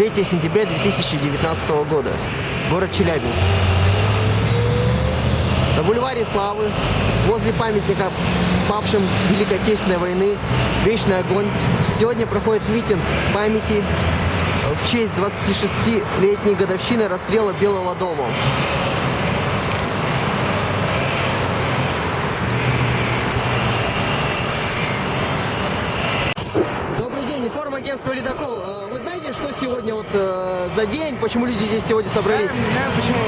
3 сентября 2019 года. Город Челябинск. На бульваре Славы, возле памятника павшим Великой Отечественной войны, Вечный огонь, сегодня проходит митинг памяти в честь 26-летней годовщины расстрела Белого дома. Добрый день, информагентство «Ледокол». Э, что сегодня вот э, за день, почему люди здесь сегодня собрались? Я не знаю, почему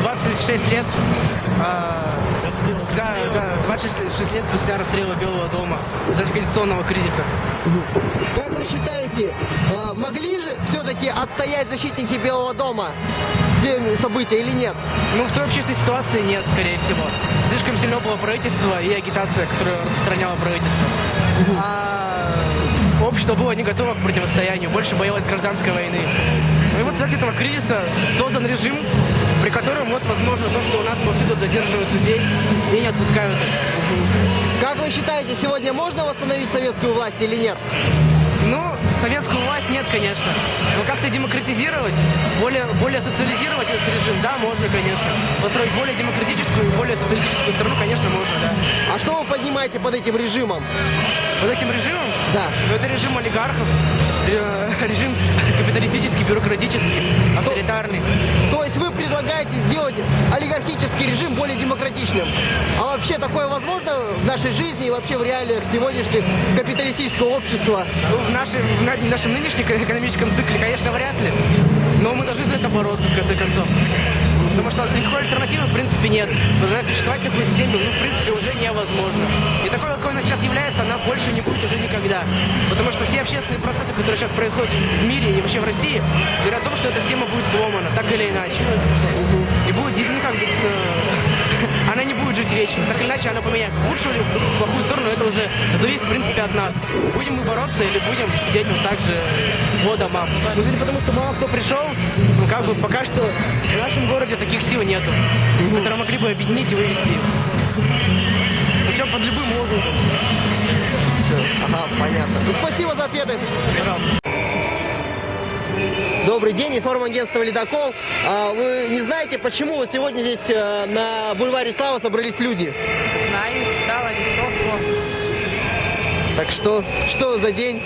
26 лет. а, да, да, 26 лет спустя расстрела Белого дома из-за конституционного кризиса. Как вы считаете, э, могли же все-таки отстоять защитники Белого дома те события или нет? Ну, в той общественной ситуации нет, скорее всего. Слишком сильно было правительство и агитация, которую распространяло правительство. А общество было не готово к противостоянию, больше боялось гражданской войны. Ну и вот из этого кризиса создан режим, при котором вот возможно то, что у нас повсюду задерживают людей и не отпускают их. Как вы считаете, сегодня можно восстановить советскую власть или нет? Ну, советскую власть нет, конечно. Но как-то демократизировать, более, более социализировать этот режим, да, можно, конечно. Построить более демократическую и более социалистическую страну, конечно, можно, да. А что вы поднимаете под этим режимом? Под этим режимом? Да. Ну, это режим олигархов, э, режим капиталистический, бюрократический, авторитарный. То есть вы предлагаете сделать олигархический режим более демократичным. А вообще такое возможно в нашей жизни и вообще в реалиях сегодняшнего капиталистического общества? Ну, в, нашей, в на- нашем нынешнем экономическом цикле, конечно, вряд ли. Но мы должны за это бороться, в конце концов. Потому что никакой альтернативы, в принципе, нет. Продолжать существовать в такой системе, ну, в принципе, уже невозможно. И такой, какой она сейчас является, она больше не будет уже никогда. Потому что все общественные процессы, которые сейчас происходят в мире и вообще в России, говорят о том, что эта система будет сломана, так или иначе. Вечно. Так или иначе, она поменяется. В худшую или в плохую сторону, это уже зависит, в принципе, от нас. Будем мы бороться или будем сидеть вот так же по домам. Ну, судя по тому, что мало кто пришел, ну, как бы пока что в нашем городе таких сил нету, которые могли бы объединить и вывести. Причем под любым лозунгом. Ага, понятно. Ну, спасибо за ответы. Пожалуйста. Добрый день, информагентство «Ледокол». А, вы не знаете, почему вот сегодня здесь э, на бульваре Славы собрались люди? Знаю, читала листовку. Так что, что за день?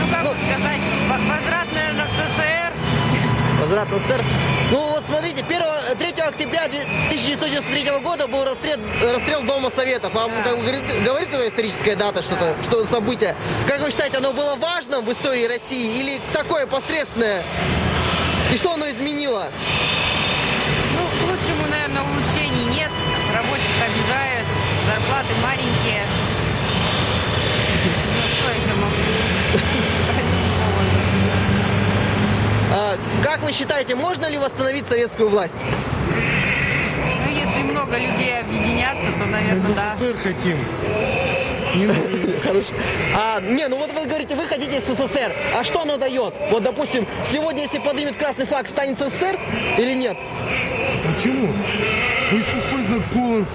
Ну, как бы сказать, во- возврат, наверное, в СССР. Возврат в СССР. Октября 1993 года был расстрел, расстрел Дома Советов. Вам как бы, говорит, говорит эта историческая дата, что-то, что событие? Как вы считаете, оно было важным в истории России или такое посредственное? И что оно изменило? Ну, к лучшему, наверное, улучшений нет. Рабочих обижают, зарплаты маленькие. Ну, что еще могу сказать? А, как вы считаете, можно ли восстановить советскую власть? Ну, если много людей объединятся, то, наверное, да. СССР хотим. Не. Хорошо. А, не, ну вот вы говорите, вы хотите СССР. А что оно дает? Вот, допустим, сегодня, если поднимет красный флаг, станет СССР или нет? Почему? Пусть сухой закон.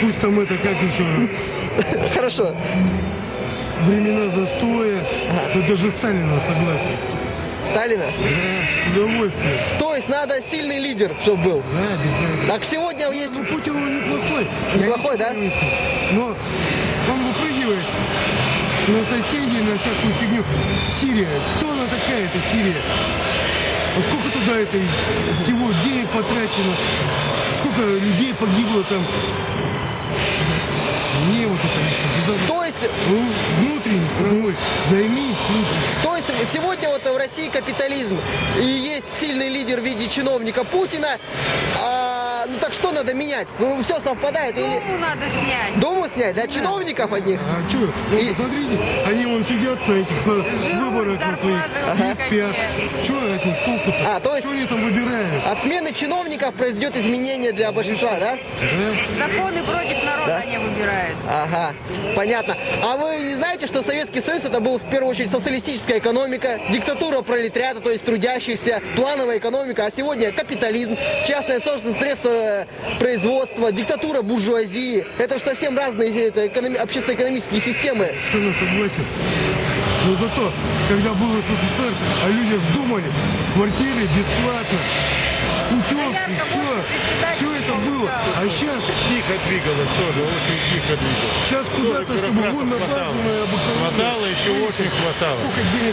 Пусть там это как еще Хорошо. времена застоя. Да даже Сталина согласен. Сталина? Да, с удовольствием. То есть надо сильный лидер, чтобы был. Да, обязательно. Так сегодня есть... Ну, Путин он неплохой. Неплохой, да? не. Но он выпрыгивает на соседей, на всякую фигню. Сирия. Кто она такая, эта Сирия? А сколько туда это всего денег потрачено? Сколько людей погибло там? Мне вот это лично. То есть, Ну, внутренней страной займись лучше. то есть сегодня России капитализм и есть сильный лидер в виде чиновника Путина. А, ну так что надо менять? Все совпадает или... Думу надо снять. Дому снять, да? Чиновников одних? А что? Ну, И- посмотрите, они вон сидят на этих на Жрут, выборах на своих. спят. никакие. Что от них толку-то? А, то есть- Что они там выбирают? От смены чиновников произойдет изменение для большинства, да? Да? Законы против народа Да. они выбирают. Ага, понятно. А вы не знаете, что Советский Союз это был в первую очередь социалистическая экономика, диктатура пролетариата, то есть трудящихся, плановая экономика, а сегодня капитализм, частное собственное средство э, производства, диктатура буржуазии. Это же совсем разные это, экономи- общественно-экономические системы. Что на согласен? Но зато, когда был СССР, о людях думали, квартиры бесплатно, путевки, все, все это было. А сейчас, Тихо двигалось тоже, очень тихо двигалось. сейчас куда-то, чтобы вон хватало. Хватало, еще очень хватало.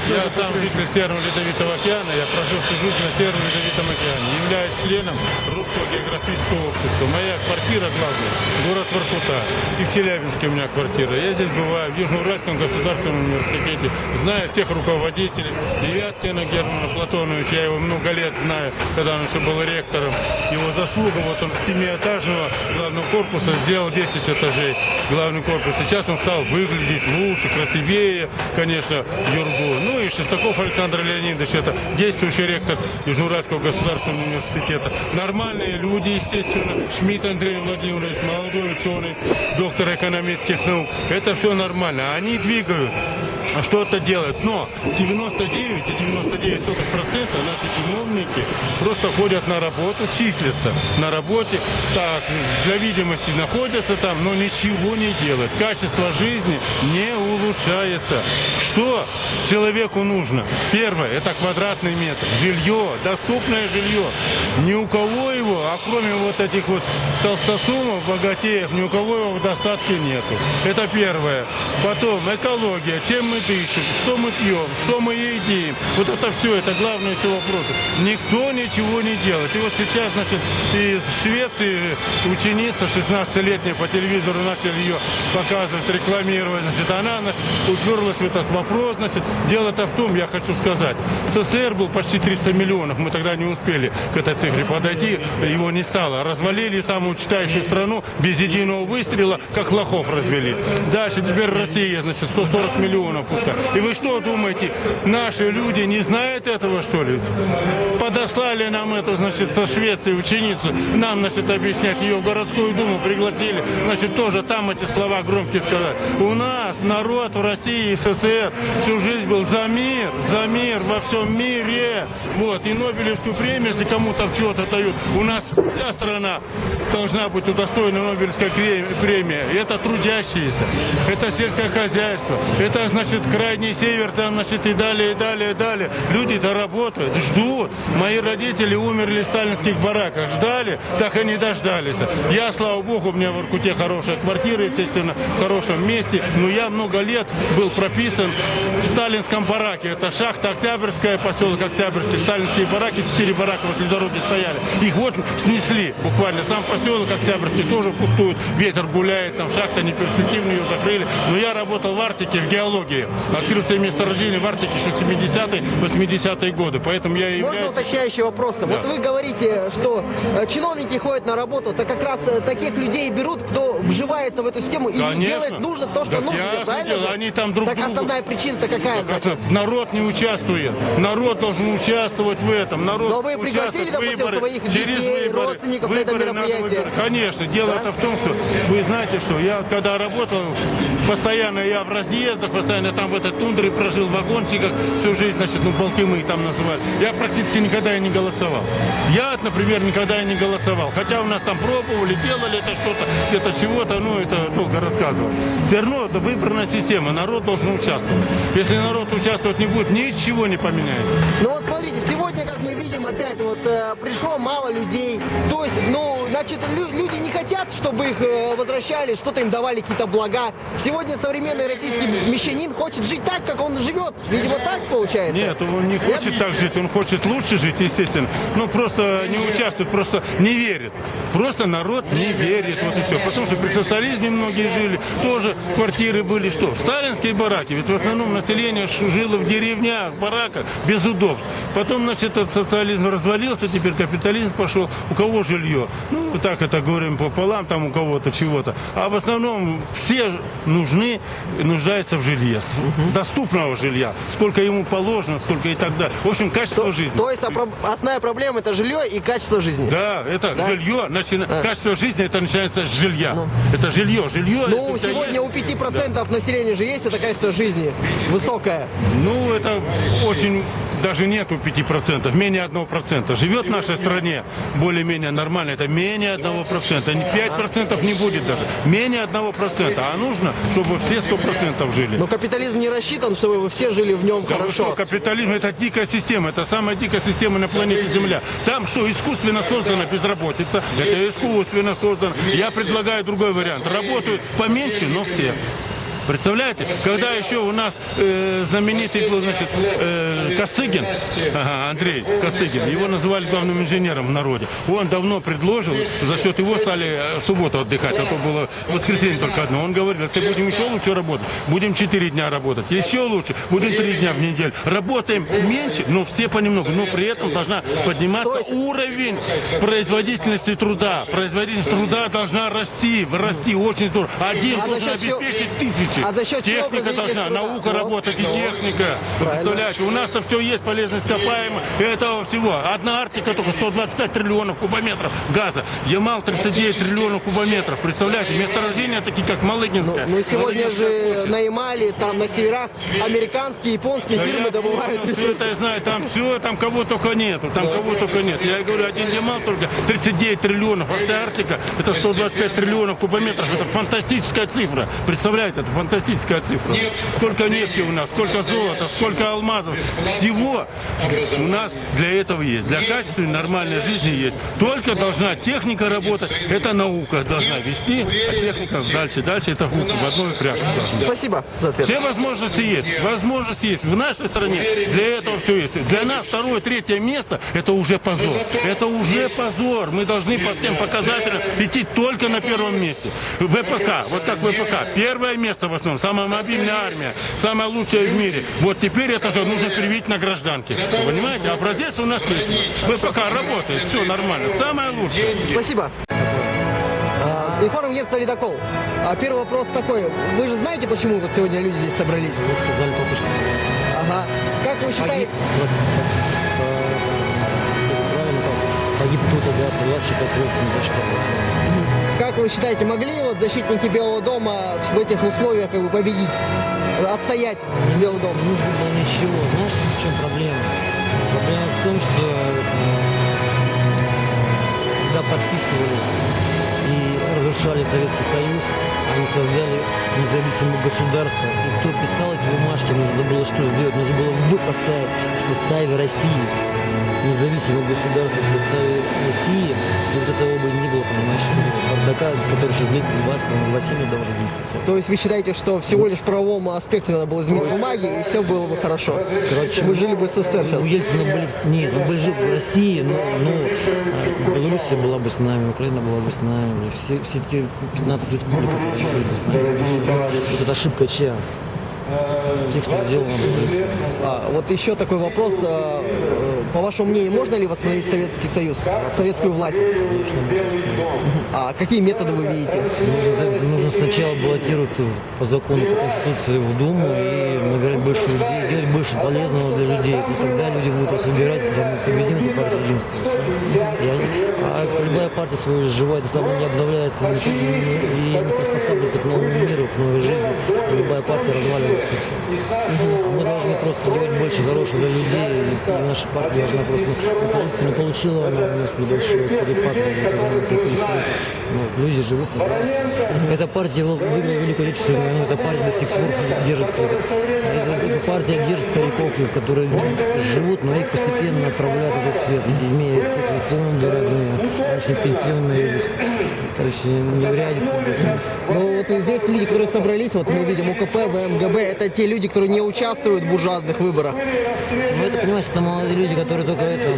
Я сам житель Северного Ледовитого океана, я прожил всю жизнь на Северном Ледовитом океане. Являюсь членом Русского географического общества. Моя квартира главная, город Воркута. И в Челябинске у меня квартира. Я здесь бываю, в Южноуральском государственном университете. Знаю всех руководителей. Девяткина Германа Платоновича, я его много лет знаю, когда он еще был ректором. Его заслуга, вот он с семиэтажного главного корпуса сделал 10 этажей главный корпус. Сейчас он стал выглядеть лучше, красивее, конечно, Юргу. Ну и Шестаков Александр Леонидович, это действующий ректор Южноуральского государственного университета. Нормальные люди, естественно. Шмидт Андрей Владимирович, молодой ученый, доктор экономических наук. Это все нормально. Они двигают что-то делают. Но 99,99% наши чиновники просто ходят на работу, числятся на работе, так, для видимости находятся там, но ничего не делают. Качество жизни не улучшается. Что человеку нужно? Первое, это квадратный метр. Жилье, доступное жилье. Ни у кого его, а кроме вот этих вот толстосумов, богатеев, ни у кого его в достатке нету. Это первое. Потом экология, чем мы дышим, что мы пьем, что мы едим. Вот это все, это главные все вопросы. Никто ничего не делает. И вот сейчас, значит, из Швеции ученица 16-летняя по телевизору начали ее показывать, рекламировать. Значит, она, значит, уперлась в этот вопрос. Значит, дело-то в том, я хочу сказать, СССР был почти 300 миллионов. Мы тогда не успели к этой цифре подойти, его не стало. Развалили самую читающую страну без единого выстрела, как лохов развели. Дальше теперь Россия, значит, 140 миллионов пускай. И вы что думаете, наши люди не знают этого, что ли? Подослали нам эту, значит, со Швеции ученицу, нам, значит, объяснять ее в городскую думу пригласили, значит, тоже там эти слова громкие сказать. У нас народ в России и СССР всю жизнь был за мир, за мир во всем мире. Вот, и Нобелевскую премию, если кому-то чего-то дают, у нас вся страна должна быть удостоена Нобелевской премии. Это трудящиеся, это сельское хозяйство, это, значит, крайний север, там, значит, и далее, и далее, и далее. Люди-то работают, ждут. Мои родители умерли в сталинских бараках, ждали, так и не дождались. Я, слава богу, у меня в Иркуте хорошая квартира, естественно, в хорошем месте, но я много лет был прописан в сталинском бараке. Это шахта Октябрьская, поселок Октябрьский, сталинские бараки, четыре барака возле дороги стояли. Их вот снесли буквально. Сам поселок Октябрьский тоже пустует, ветер гуляет, там шахта неперспективная, ее закрыли. Но я работал в Арктике, в геологии. Открыл себе месторождение в Арктике еще 70-е, 80-е годы. Поэтому я и Можно являюсь... уточняющий вопрос? Вот вы говорите, что э, чиновники ходят на работу, так как раз э, таких людей берут, кто вживается в эту систему и Конечно. делает нужно то, что Так нужно, ясно правильно дело, же? они там друг Так другу- основная причина-то какая, значит? Народ не участвует. Народ должен участвовать в этом. Народ Но вы пригласили, в допустим, выборы. своих Через детей, выборы. родственников на это Выборы мероприятие? Конечно. Дело Да? это в том, что вы знаете, что я когда работал, постоянно я в разъездах, постоянно там в этой тундре прожил, в вагончиках всю жизнь, значит, ну, полки мы там называли. Я практически никогда и не голосовал. Я, например, никогда и не голосовал. Хотя у нас там пробовали, делали это что-то, где-то чего-то, ну, это долго рассказывать. Все равно это выборная система, народ должен участвовать. Если народ участвовать не будет, ничего не поменяется. Ну вот мы видим, опять вот э, пришло мало людей. То есть, ну, значит, лю- люди не хотят, чтобы их э, возвращали, что-то им давали какие-то блага. Сегодня современный российский мещанин хочет жить так, как он живет. Видимо, так получается. Нет, он не хочет так жить, он хочет лучше жить, естественно. Но просто не участвует, просто не верит. Просто народ не верит, вот и все. Потому что при социализме многие жили, тоже квартиры были что? Сталинские бараки, ведь в основном население жило в деревнях, в бараках, без удобств. Потом, значит, этот социализм развалился, теперь капитализм пошел. У кого жилье? Ну, так это говорим пополам, там у кого-то чего-то. А в основном все нужны, нуждаются в жилье, с- доступного жилья. Сколько ему положено, сколько и так далее. В общем, качество жизни. То есть основная проблема это жилье и качество жизни. Да, это Да? жилье, начина- Да. качество жизни это начинается с жилья. Это жилье, жилье. Ну, сегодня у 5% населения же есть это качество жизни высокое. Ну, это очень даже нету 5%, менее 1%. Живет в нашей стране более-менее нормально, это менее 1%. Не 5% не будет даже, менее 1%. А нужно, чтобы все 100% жили. Но капитализм не рассчитан, чтобы вы все жили в нем Да вы что, хорошо. капитализм это дикая система, это самая дикая система на планете Земля. Там что, искусственно создана безработица, это искусственно создано. Я предлагаю другой вариант. Работают поменьше, но все. Представляете, когда еще у нас э, знаменитый был, значит, э, Косыгин, ага, Андрей Косыгин, его называли главным инженером в народе. Он давно предложил, за счет его стали э, субботу отдыхать, а то было воскресенье только одно. Он говорил, если будем еще лучше работать, будем 4 дня работать, еще лучше, будем 3 дня в неделю. Работаем меньше, но все понемногу, но при этом должна подниматься уровень производительности труда. Производительность труда должна расти, расти очень здорово. Один А должен обеспечить тысячи. А за счет Техника должна, труда? наука Ну, работать и ну. техника. Вы представляете, у нас-то все есть, полезность ископаемых, этого всего. Одна Арктика только 125 триллионов кубометров газа. Ямал 39 триллионов кубометров. Представляете, месторождения такие, как Ну, Малыгинская. ну, сегодня же на Ямале, там на северах, американские, японские Да фирмы я добывают все это я знаю, там все, там кого только нету, там кого только нет. Я говорю, один Ямал только 39 триллионов, а вся Арктика это 125 триллионов кубометров. Это фантастическая цифра. Представляете, это фантастическая цифра. Сколько нефти у нас, сколько золота, сколько алмазов. Всего у нас для этого есть. Для качественной нормальной жизни есть. Только должна техника работать, это наука должна вести, а техника дальше, дальше это в в одной упряжке. Спасибо за ответ. Все возможности есть. Возможности есть. В нашей стране для этого все есть. Для нас второе, третье место это уже позор. Это уже позор. Мы должны по всем показателям идти только на первом месте. ВПК, вот как ВПК. Первое место в основном. Самая мобильная армия. Самая лучшая в мире. Вот теперь это же нужно привить на гражданке. Вы понимаете? Образец у нас есть. ВПК работает. Все нормально. Самое лучшее. Спасибо. А, Информагентство «Ледокол». А, Первый вопрос такой. Вы же знаете, почему вот сегодня люди здесь собрались? Вот сказали только что. Ага. Как вы считаете... Вот, э, как? Погиб кто-то, да, младший покров, ни за что. Как вы считаете, могли вот защитники Белого дома в этих условиях как бы победить, отстоять Белый дом? Не нужно было ничего. Знаешь, в чем проблема? Проблема в том, что э, когда подписывали и разрушали Советский Союз, они создали независимое государство. И кто писал эти бумажки, нужно было что сделать? Нужно было вы поставить в составе России. Независимое государство в составе России. И вот этого бы не было, понимаешь, бардака, который сейчас длится 20, по-моему, 27 лет должен длиться. То есть вы считаете, что всего лишь в правовом аспекте надо было изменить бумаги, и все было бы хорошо? Короче, Мы жили бы в СССР У сейчас. Ельцина были... Нет, ну были же в России, но, но э, Белоруссия была бы с нами, Украина была бы с нами, все, все те 15 республик были бы с нами. Вот это ошибка чья? Тех, кто делал. А, вот еще такой вопрос. По вашему мнению, можно ли восстановить Советский Союз, советскую власть? А какие методы вы видите? Нужно, нужно сначала баллотироваться по закону, по Конституции в Думу и набирать больше людей, делать больше полезного для людей. И тогда люди будут вас выбирать, мы победим эту партию единства. А любая партия свою изживает, если она не обновляется и не- приспосабливается к новому миру, к новой жизни, любая партия разваливается. мы должны просто делать больше хорошего для людей, и наша партия должна просто не получила- она у нас небольшой перепад, ну, люди живут. Эта партия выиграла Великую Отечественную войну, эта партия до сих пор держится. Эта, эта партия держит стариков, которые живут, но их постепенно отправляют в этот свет, имея фонды разные, очень пенсионные, короче, неурядицы. Ну вот и здесь люди, которые собрались, вот мы видим УКП, ВМГБ, это те люди, которые не участвуют в буржуазных выборах. Ну, это, понимаешь, это молодые люди, которые только это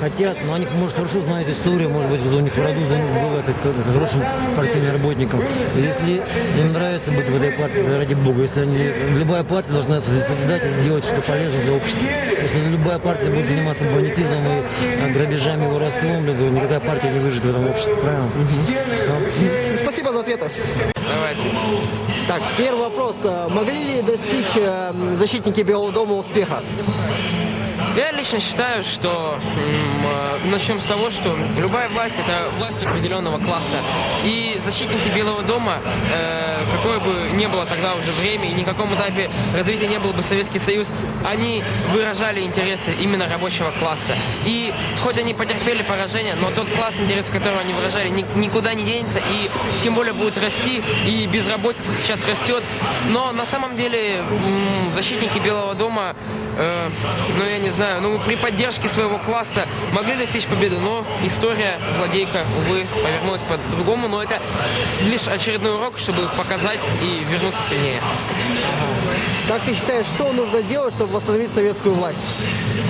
хотят, но они, может, хорошо знают историю, может быть, у них в роду за- был это, к- хорошим партийным работником. И если им нравится быть в этой партии, ради бога, если они, любая партия должна созидать и делать что-то полезное для общества. Если любая партия будет заниматься бандитизмом грабежами, воровством, то никакая партия не выживет в этом обществе, правильно? Всё. Спасибо за ответы. Давайте. Так, первый вопрос. Могли ли достичь э, защитники Белого дома успеха? Я лично считаю, что э, начнем с того, что любая власть это власть определенного класса. И защитники Белого дома, э, какое бы ни было тогда уже время и ни каком этапе развития не был бы Советский Союз, они выражали интересы именно рабочего класса. И хоть они потерпели поражение, но тот класс, интересы которого они выражали, ни- никуда не денется и тем более будет расти. И безработица сейчас растет. Но на самом деле защитники Белого дома, э, ну я не знаю, ну при поддержке своего класса могли достичь победы, но история злодейка, увы, повернулась по-другому. Но это лишь очередной урок, чтобы показать и вернуться сильнее. Как ты считаешь, что нужно сделать, чтобы восстановить советскую власть?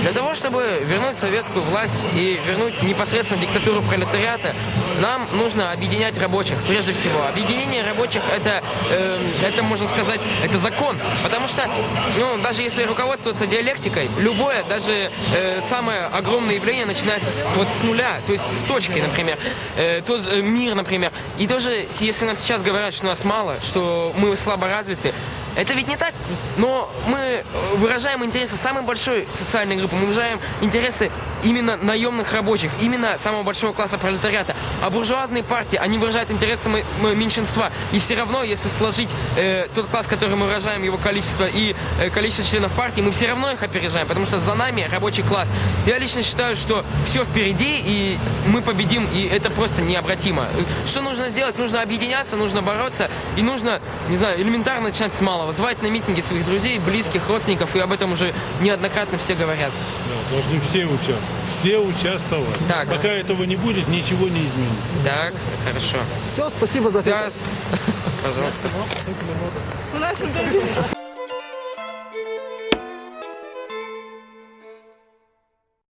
Для того, чтобы вернуть советскую власть и вернуть непосредственно диктатуру пролетариата, нам нужно объединять рабочих, прежде всего. Объединение рабочих это, э, это можно сказать, это закон. Потому что, ну, даже если руководствоваться диалектикой, любое, даже э, самое огромное явление начинается с, вот с нуля, то есть с точки, например. Э, тот э, мир, например. И с- если нам сейчас говорят, что нас мало, что мы слабо развиты, это ведь не так. Но мы э, выражаем интересы самой большой социальной группы, мы выражаем интересы именно наемных рабочих, именно самого большого класса пролетариата. А буржуазные партии, они выражают интересы меньшинства. И все равно, если сложить э, тот класс, который мы выражаем, его количество и э, количество членов партии, мы все равно их опережаем, потому что за нами рабочий класс. Я лично считаю, что все впереди, и мы победим, и это просто необратимо. Что нужно сделать? Нужно объединяться, нужно бороться, и нужно, не знаю, элементарно начинать с малого. Звать на митинги своих друзей, близких, родственников, и об этом уже неоднократно все говорят. Да, должны все участвовать. Все участвовать. Так. Пока этого не будет, ничего не изменится. Так, хорошо. Все, спасибо за ответ. Да, пожалуйста. У нас интервью.